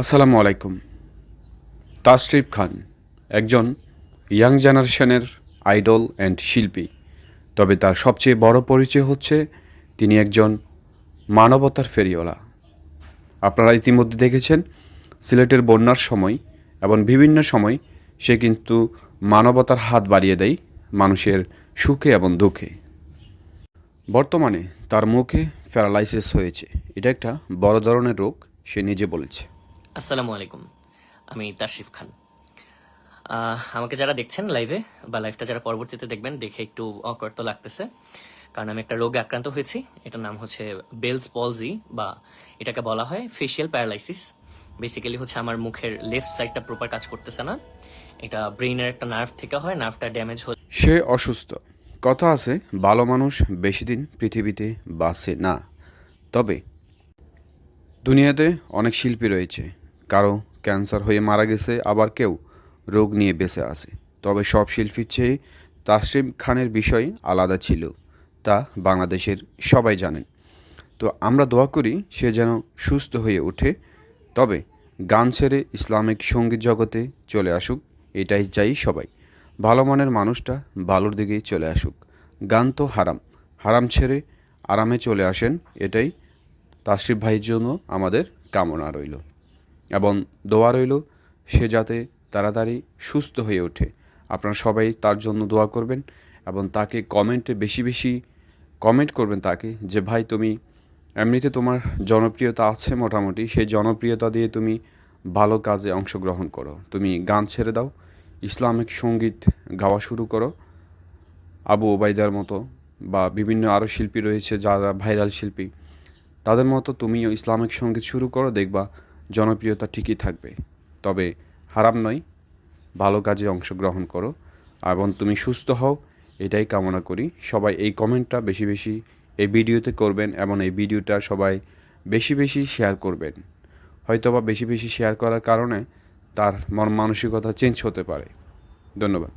আসসালামু আলাইকুম। তাশরিফ খান, একজন ইয়াং জেনারেশনের আইডল অ্যান্ড শিল্পী। তবে তার সবচেয়ে বড় পরিচয় হচ্ছে তিনি একজন মানবতার ফেরিওয়ালা। আপনারা ইতিমধ্যে দেখেছেন, সিলেটের বন্যার সময় এবং বিভিন্ন সময় সে কিন্তু মানবতার হাত বাড়িয়ে দেয় মানুষের সুখে এবং দুঃখে। বর্তমানে তার মুখে প্যারালাইসিস হয়েছে। এটা একটা বড় ধরনের রোগ, সে নিজে বলেছে। আসসালামু আলাইকুম। আমি তাশরিফ খান। আমাকে যারা দেখছেন লাইভে বা লাইভটা যারা পরবর্তীতে দেখবেন, দেখে একটু অকর্ত লাগতেছে। কারণ আমি একটা রোগে আক্রান্ত হয়েছি। এটার নাম হচ্ছে বেলস পলজি বা এটাকে বলা হয় ফেশিয়াল প্যারালাইসিস বেসিক্যালি হচ্ছে আমার মুখের লেফট সাইডটা প্রপার কাজ করতেছে না। এটা ব্রেইনের একটা নার্ভ থেকে হয় নার্ভটা ড্যামেজ হয়ে সে অসুস্থ। কথা আছে, ভালো মানুষ বেশি দিন পৃথিবীতে বাঁচে না। তবে দুনিয়াতে অনেক শিল্পী রয়েছে। কারও ক্যান্সার হয়ে মারা গেছে, আবার কেউ রোগ নিয়ে বেঁচে আছে। তবে সব শিল্পীর চেয়ে তাসরিম খানের বিষয় আলাদা ছিল, তা বাংলাদেশের সবাই জানেন। তো আমরা দোয়া করি সে যেন সুস্থ হয়ে ওঠে। তবে গান ছেড়ে ইসলামিক সংগীত জগতে চলে আসুক, এটাই চাই সবাই। ভালো মনের মানুষটা ভালোর দিকেই চলে আসুক। গান তো হারাম হারাম ছেড়ে আরামে চলে আসেন, এটাই তাশরিফ ভাইয়ের জন্য আমাদের কামনা রইল। এবং দোয়া রইল, সে যাতে তাড়াতাড়ি সুস্থ হয়ে ওঠে। আপনারা সবাই তার জন্য দোয়া করবেন এবং তাকে কমেন্টে বেশি বেশি কমেন্ট করবেন তাকে যে, ভাই, তুমি এমনিতে তোমার জনপ্রিয়তা আছে মোটামুটি, সেই জনপ্রিয়তা দিয়ে তুমি ভালো কাজে অংশগ্রহণ করো। তুমি গান ছেড়ে দাও, ইসলামিক সংগীত গাওয়া শুরু করো। আবু ওবায়দার মতো বা বিভিন্ন আরও শিল্পী রয়েছে যারা ভাইরাল শিল্পী, তাদের মতো তুমিও ইসলামিক সংগীত শুরু করো, দেখবা জনপ্রিয়তা ঠিকই থাকবে। তবে হারাম নয়, ভালো কাজে অংশগ্রহণ করো এবং তুমি সুস্থ হও, এটাই কামনা করি। সবাই এই কমেন্টটা বেশি বেশি এই ভিডিওতে করবেন এবং এই ভিডিওটা সবাই বেশি বেশি শেয়ার করবেন। হয়তোবা বেশি বেশি শেয়ার করার কারণে তার মন মানসিকতা চেঞ্জ হতে পারে। ধন্যবাদ।